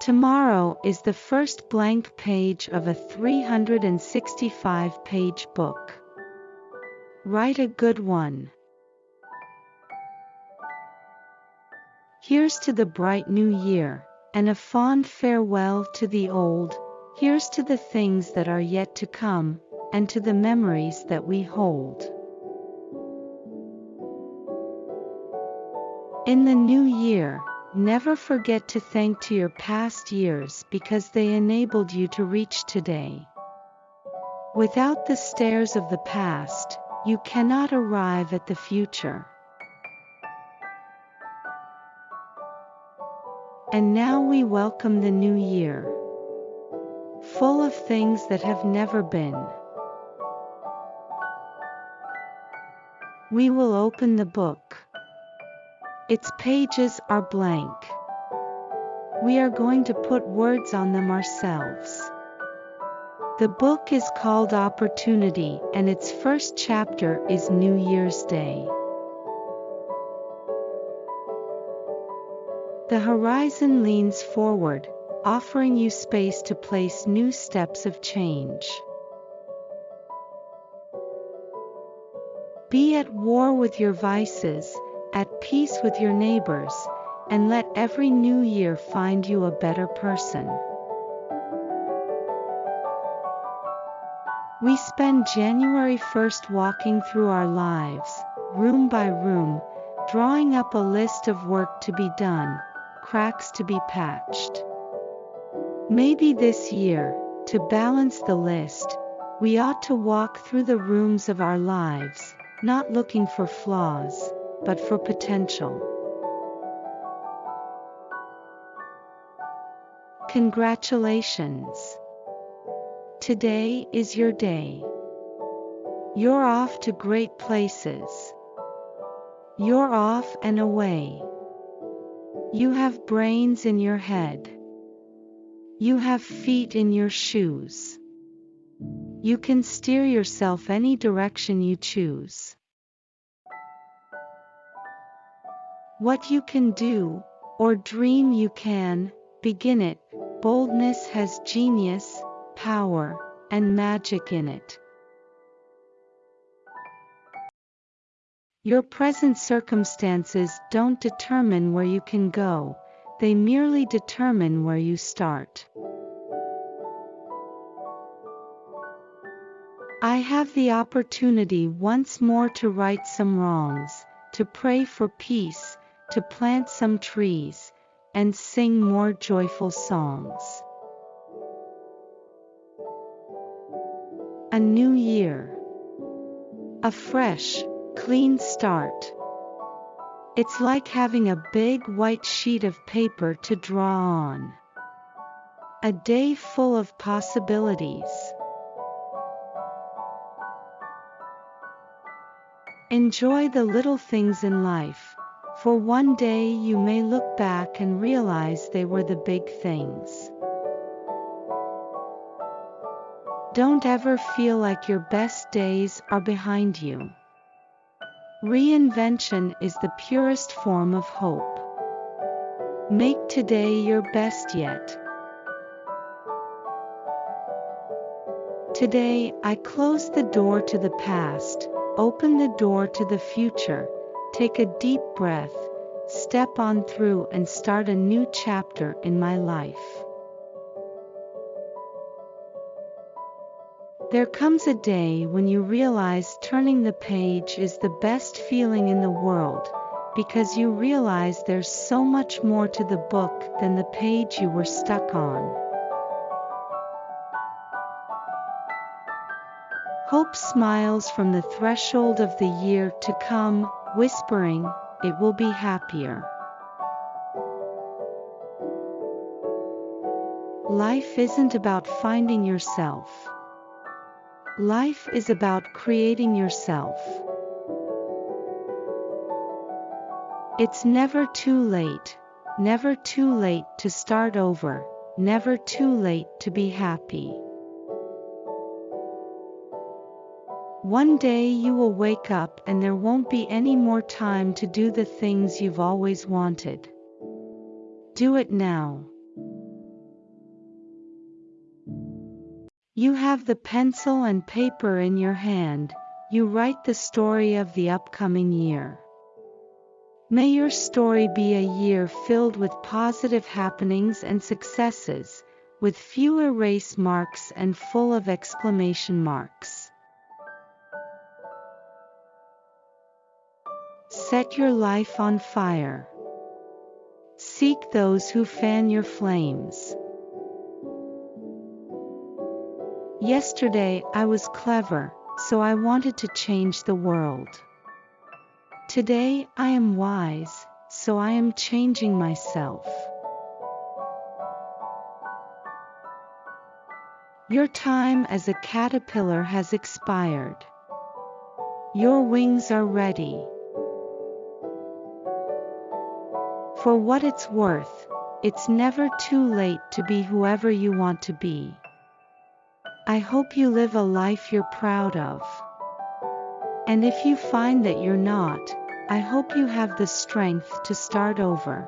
Tomorrow is the first blank page of a 365 page book. Write a good one. Here's to the bright new year, and a fond farewell to the old. Here's to the things that are yet to come, and to the memories that we hold. In the new year, never forget to thank to your past years because they enabled you to reach today. Without the stairs of the past, you cannot arrive at the future. And now we welcome the new year. Full of things that have never been. We will open the book. Its pages are blank. We are going to put words on them ourselves. The book is called Opportunity and its first chapter is New Year's Day. The horizon leans forward, offering you space to place new steps of change. Be at war with your vices, at peace with your neighbors, and let every new year find you a better person. We spend January 1st walking through our lives, room by room, drawing up a list of work to be done, cracks to be patched. Maybe this year, to balance the list, we ought to walk through the rooms of our lives, not looking for flaws, but for potential. Congratulations! Today is your day. You're off to great places. You're off and away. You have brains in your head. You have feet in your shoes. You can steer yourself any direction you choose. What you can do, or dream you can, begin it. Boldness has genius, power, and magic in it. Your present circumstances don't determine where you can go, they merely determine where you start. I have the opportunity once more to right some wrongs, to pray for peace, to plant some trees, and sing more joyful songs. A new year. A fresh, clean start. It's like having a big white sheet of paper to draw on. A day full of possibilities. Enjoy the little things in life, for one day you may look back and realize they were the big things. Don't ever feel like your best days are behind you. Reinvention is the purest form of hope. Make today your best yet. Today, I close the door to the past, open the door to the future, take a deep breath, step on through and start a new chapter in my life. There comes a day when you realize turning the page is the best feeling in the world, because you realize there's so much more to the book than the page you were stuck on. Hope smiles from the threshold of the year to come, whispering, it will be happier. Life isn't about finding yourself. Life is about creating yourself. It's never too late, never too late to start over, never too late to be happy. One day you will wake up and there won't be any more time to do the things you've always wanted. Do it now. You have the pencil and paper in your hand, you write the story of the upcoming year. May your story be a year filled with positive happenings and successes, with few erase marks and full of exclamation marks. Set your life on fire. Seek those who fan your flames. Yesterday I was clever, so I wanted to change the world. Today I am wise, so I am changing myself. Your time as a caterpillar has expired. Your wings are ready. For what it's worth, it's never too late to be whoever you want to be. I hope you live a life you're proud of. And if you find that you're not, I hope you have the strength to start over.